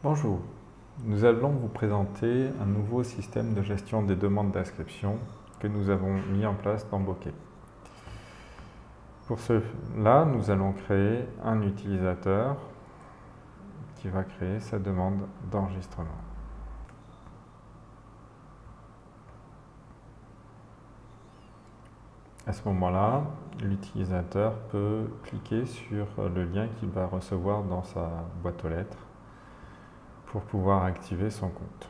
Bonjour, nous allons vous présenter un nouveau système de gestion des demandes d'inscription que nous avons mis en place dans Bokeh. Pour cela, nous allons créer un utilisateur qui va créer sa demande d'enregistrement. À ce moment-là, l'utilisateur peut cliquer sur le lien qu'il va recevoir dans sa boîte aux lettres pour pouvoir activer son compte.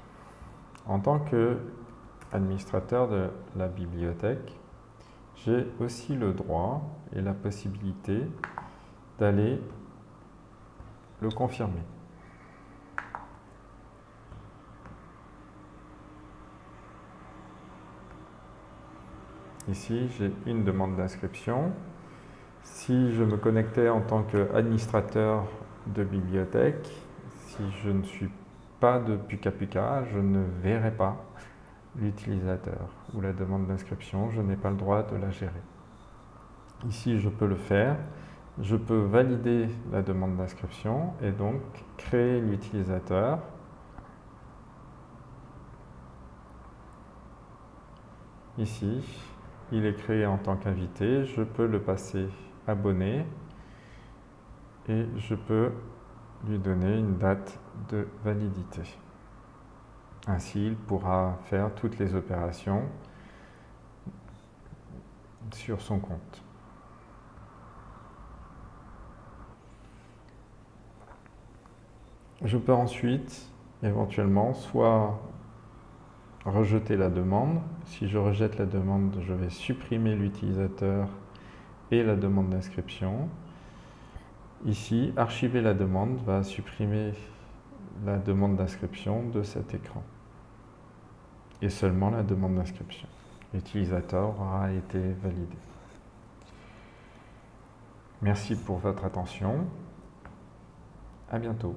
En tant qu'administrateur de la bibliothèque, j'ai aussi le droit et la possibilité d'aller le confirmer. Ici, j'ai une demande d'inscription. Si je me connectais en tant qu'administrateur de bibliothèque, si je ne suis pas de Puka je ne verrai pas l'utilisateur ou la demande d'inscription, je n'ai pas le droit de la gérer. Ici, je peux le faire. Je peux valider la demande d'inscription et donc créer l'utilisateur. Ici, il est créé en tant qu'invité. Je peux le passer abonné et je peux lui donner une date de validité. Ainsi, il pourra faire toutes les opérations sur son compte. Je peux ensuite, éventuellement, soit rejeter la demande. Si je rejette la demande, je vais supprimer l'utilisateur et la demande d'inscription. Ici, archiver la demande va supprimer la demande d'inscription de cet écran et seulement la demande d'inscription. L'utilisateur aura été validé. Merci pour votre attention. À bientôt.